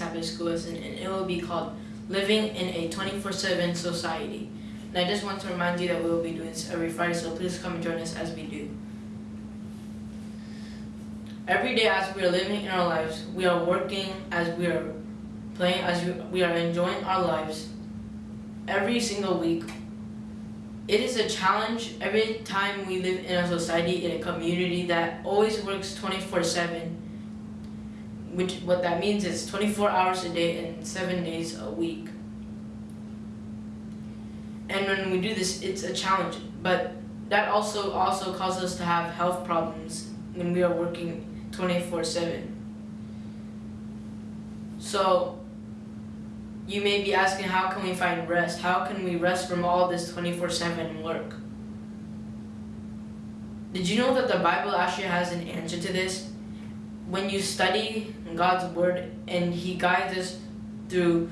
Sabbath school lesson, and it will be called Living in a 24 7 Society. And I just want to remind you that we will be doing this every Friday, so please come and join us as we do. Every day, as we are living in our lives, we are working, as we are playing, as we are enjoying our lives. Every single week, it is a challenge every time we live in a society, in a community that always works 24 7 which what that means is 24 hours a day and seven days a week. And when we do this, it's a challenge, but that also also causes us to have health problems when we are working 24/7. So you may be asking, how can we find rest? How can we rest from all this 24/7 work? Did you know that the Bible actually has an answer to this? When you study God's word and he guides us through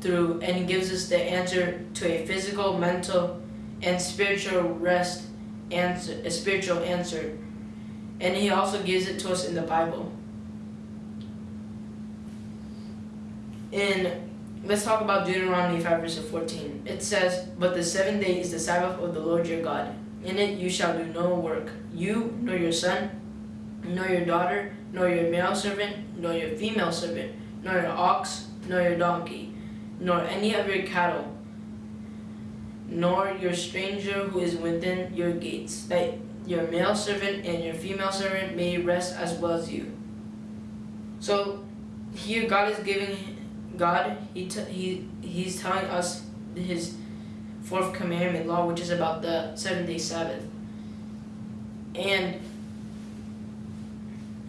through and gives us the answer to a physical, mental, and spiritual rest answer a spiritual answer. And he also gives it to us in the Bible. In let's talk about Deuteronomy 5 verse 14. It says, But the seventh day is the Sabbath of the Lord your God. In it you shall do no work, you nor your son, nor your daughter, nor your male servant, nor your female servant, nor your ox, nor your donkey, nor any of your cattle, nor your stranger who is within your gates, that your male servant and your female servant may rest as well as you. So here God is giving God he he he's telling us his fourth commandment law which is about the seven day Sabbath. And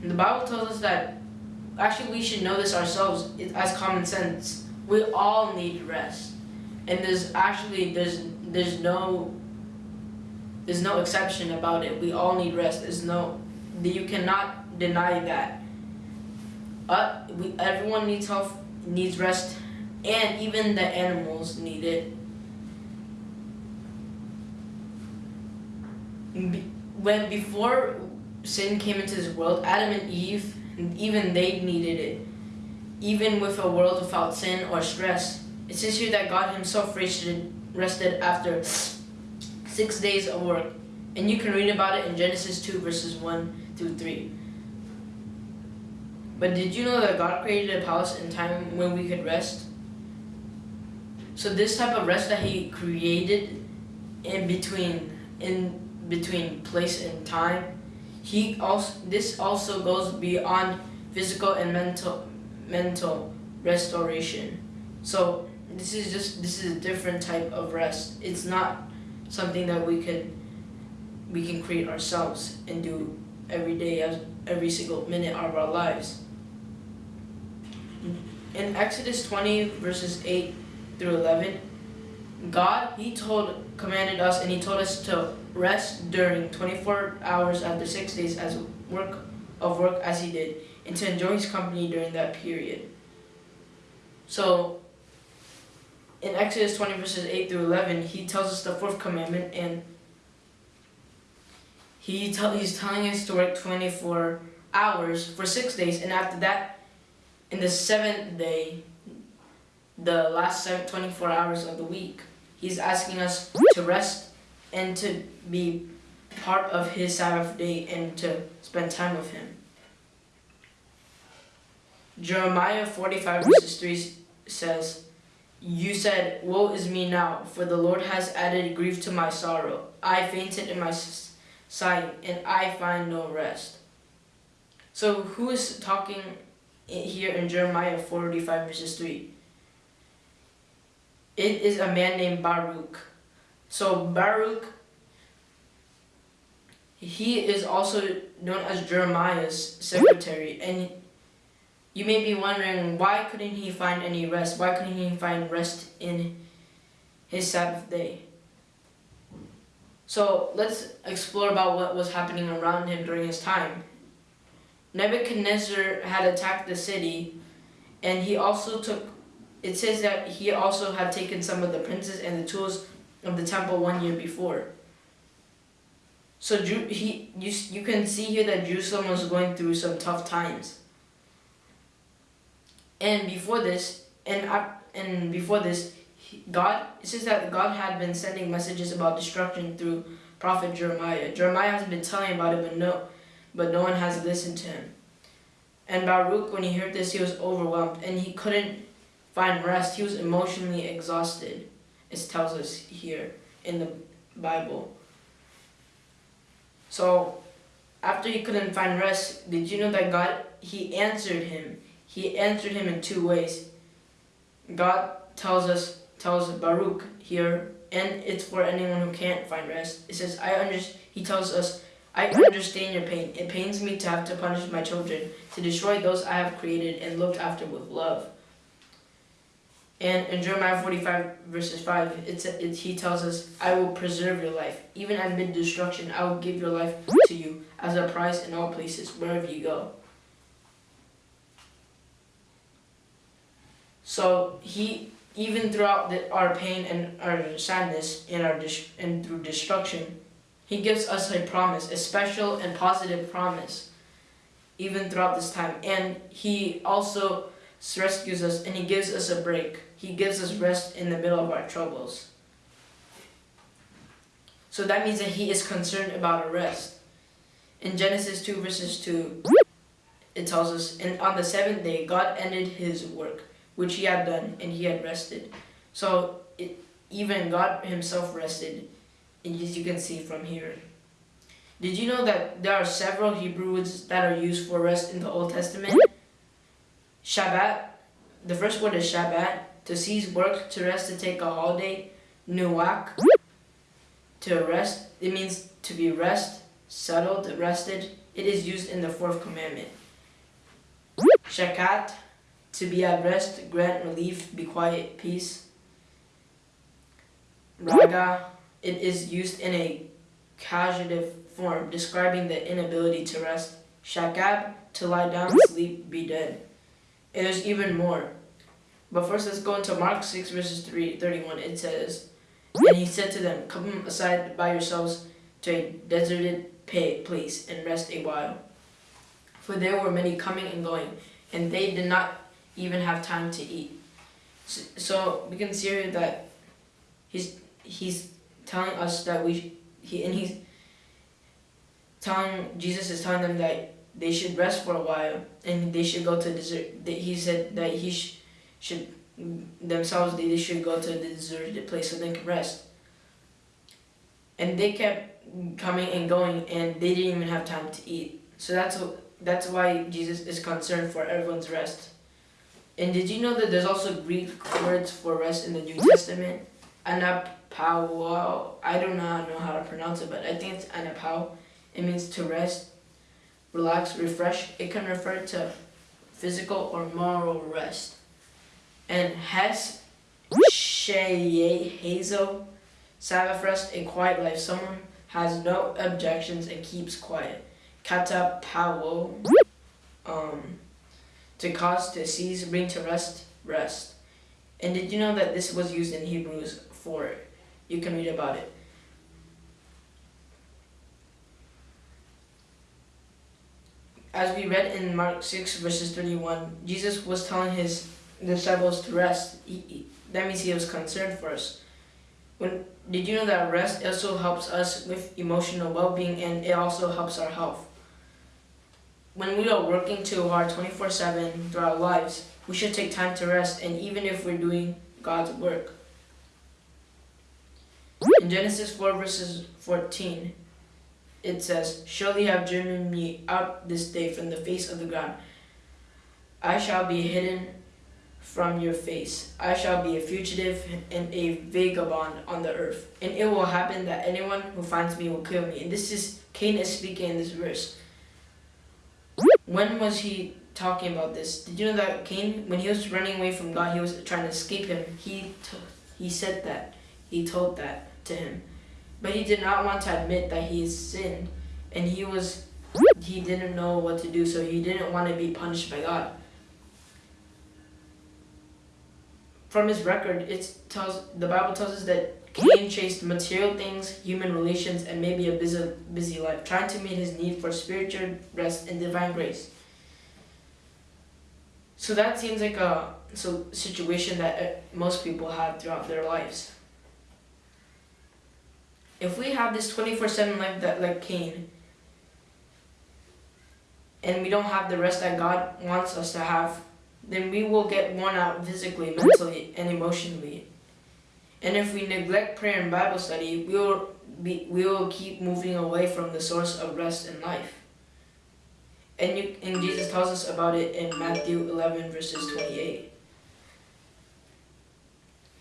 the Bible tells us that actually we should know this ourselves as common sense. We all need rest. And there's actually there's there's no there's no exception about it. We all need rest. There's no you cannot deny that. Uh, we, everyone needs health, needs rest, and even the animals need it. When before sin came into this world, Adam and Eve, even they needed it. Even with a world without sin or stress. It says here that God himself rested, rested after six days of work. And you can read about it in Genesis 2 verses 1 through 3. But did you know that God created a palace in time when we could rest? So this type of rest that he created in between in between place and time he also this also goes beyond physical and mental mental restoration. So this is just this is a different type of rest. It's not something that we can we can create ourselves and do every day as every single minute of our lives. In Exodus 20 verses 8 through 11, God, he told, commanded us and he told us to rest during 24 hours after six days as work of work as he did and to enjoy his company during that period. So in Exodus 20 verses 8 through 11, he tells us the fourth commandment and he tell, he's telling us to work 24 hours for six days and after that, in the seventh day, the last seven, 24 hours of the week, He's asking us to rest and to be part of his Sabbath day and to spend time with him. Jeremiah 45 verses 3 says, You said, Woe is me now, for the Lord has added grief to my sorrow. I fainted in my sight, and I find no rest. So who is talking here in Jeremiah 45 verses 3? it is a man named Baruch. So Baruch, he is also known as Jeremiah's secretary. And you may be wondering, why couldn't he find any rest? Why couldn't he find rest in his Sabbath day? So let's explore about what was happening around him during his time. Nebuchadnezzar had attacked the city and he also took it says that he also had taken some of the princes and the tools of the temple one year before. So he, you, you can see here that Jerusalem was going through some tough times. And before this, and and before this, God it says that God had been sending messages about destruction through prophet Jeremiah. Jeremiah has been telling about it, but no, but no one has listened to him. And Baruch, when he heard this, he was overwhelmed and he couldn't find rest. He was emotionally exhausted. It tells us here in the Bible. So, after he couldn't find rest, did you know that God, he answered him. He answered him in two ways. God tells us, tells Baruch here, and it's for anyone who can't find rest. It says, I understand, he tells us, I understand your pain. It pains me to have to punish my children, to destroy those I have created and looked after with love. And in Jeremiah 45 verses 5, it's, it, he tells us, I will preserve your life. Even amid destruction, I will give your life to you as a prize in all places, wherever you go. So he, even throughout the, our pain and our sadness and, our and through destruction, he gives us a promise, a special and positive promise, even throughout this time. And he also rescues us and he gives us a break. He gives us rest in the middle of our troubles. So that means that he is concerned about rest. In Genesis 2 verses 2, it tells us, And on the seventh day, God ended his work, which he had done, and he had rested. So it, even God himself rested, and as you can see from here. Did you know that there are several Hebrew words that are used for rest in the Old Testament? Shabbat, the first word is Shabbat, to cease work, to rest, to take a holiday. Nuak, to rest, it means to be rest, settled, rested. It is used in the fourth commandment. Shakat, to be at rest, grant relief, be quiet, peace. Raga, it is used in a causative form, describing the inability to rest. Shakab, to lie down, sleep, be dead. And there's even more. But first let's go into Mark 6 verses 3, 31. It says, And he said to them, Come aside by yourselves to a deserted place and rest a while. For there were many coming and going, and they did not even have time to eat. So, so we can see here that he's he's telling us that we he and he's telling Jesus is telling them that they should rest for a while and they should go to desert. He said that he sh should themselves they should go to the deserted place so they can rest. And they kept coming and going, and they didn't even have time to eat. So that's that's why Jesus is concerned for everyone's rest. And did you know that there's also Greek words for rest in the New Testament? Anapao. I do not know how to pronounce it, but I think it's anapao. It means to rest relax, refresh. It can refer to physical or moral rest. And Hes, Sheye, Hazel, Sabbath rest, a quiet life. Someone has no objections and keeps quiet. katapauo, um, to cause, to cease, bring to rest, rest. And did you know that this was used in Hebrews 4? You can read about it. As we read in Mark 6 verses 31, Jesus was telling his disciples to rest. He, he, that means he was concerned for us. When Did you know that rest also helps us with emotional well-being and it also helps our health? When we are working too hard 24-7 through our lives, we should take time to rest and even if we're doing God's work. In Genesis 4 verses 14, it says, Surely have driven me out this day from the face of the ground. I shall be hidden from your face. I shall be a fugitive and a vagabond on the earth. And it will happen that anyone who finds me will kill me. And this is Cain is speaking in this verse. When was he talking about this? Did you know that Cain, when he was running away from God, he was trying to escape him. He he said that. He told that to him. But he did not want to admit that he sinned and he was he didn't know what to do so he didn't want to be punished by God. From his record, it tells the Bible tells us that Cain chased material things, human relations, and maybe a busy, busy life, trying to meet his need for spiritual rest and divine grace. So that seems like a so situation that uh, most people have throughout their lives. If we have this 24/7 life that like Cain and we don't have the rest that God wants us to have, then we will get worn out physically, mentally, and emotionally. And if we neglect prayer and Bible study, we will be, we will keep moving away from the source of rest in life. And, you, and Jesus tells us about it in Matthew 11, verses 28.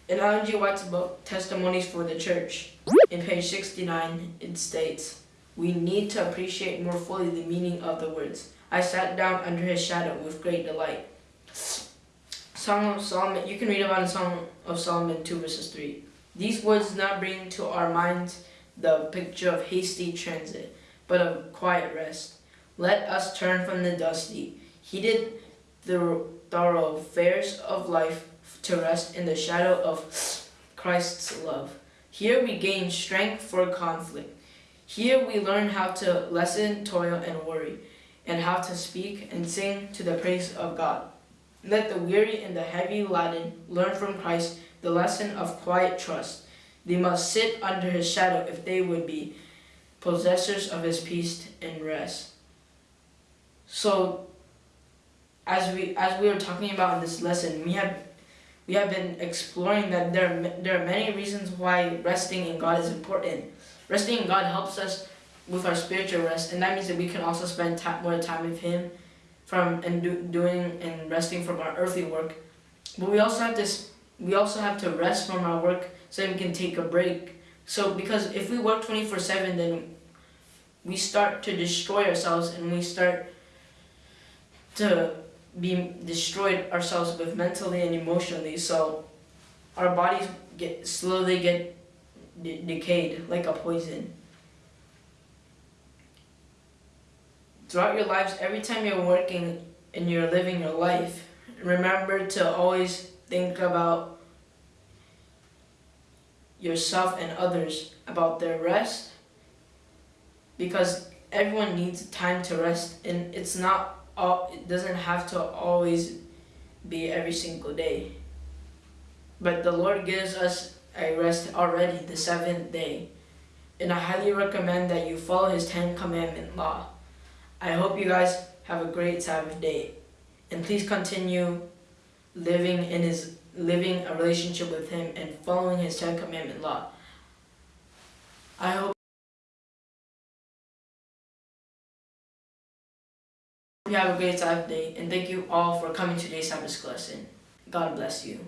In Ellen G. White's book, Testimonies for the Church, in page 69, it states, We need to appreciate more fully the meaning of the words. I sat down under his shadow with great delight. Song of Solomon, you can read about in Song of Solomon 2 verses 3. These words not bring to our minds the picture of hasty transit, but of quiet rest. Let us turn from the dusty, heated the thoroughfares of life to rest in the shadow of Christ's love. Here we gain strength for conflict. Here we learn how to lessen toil and worry, and how to speak and sing to the praise of God. Let the weary and the heavy laden learn from Christ the lesson of quiet trust. They must sit under his shadow if they would be possessors of his peace and rest. So as we as we were talking about in this lesson, we have we have been exploring that there are, there are many reasons why resting in God is important. Resting in God helps us with our spiritual rest, and that means that we can also spend time, more time with Him from and do, doing and resting from our earthly work. But we also have this we also have to rest from our work so we can take a break. So because if we work 24/7 then we start to destroy ourselves and we start to be destroyed ourselves both mentally and emotionally. So our bodies get slowly get de decayed like a poison. throughout your lives, every time you're working and you're living your life, remember to always think about yourself and others, about their rest, because everyone needs time to rest, and it's not all, it doesn't have to always be every single day. But the Lord gives us a rest already, the seventh day. And I highly recommend that you follow His Ten Commandment law. I hope you guys have a great Sabbath day. And please continue living in his living a relationship with him and following his Ten Commandment law. I hope you have a great day and thank you all for coming to today's Sabbath lesson. God bless you.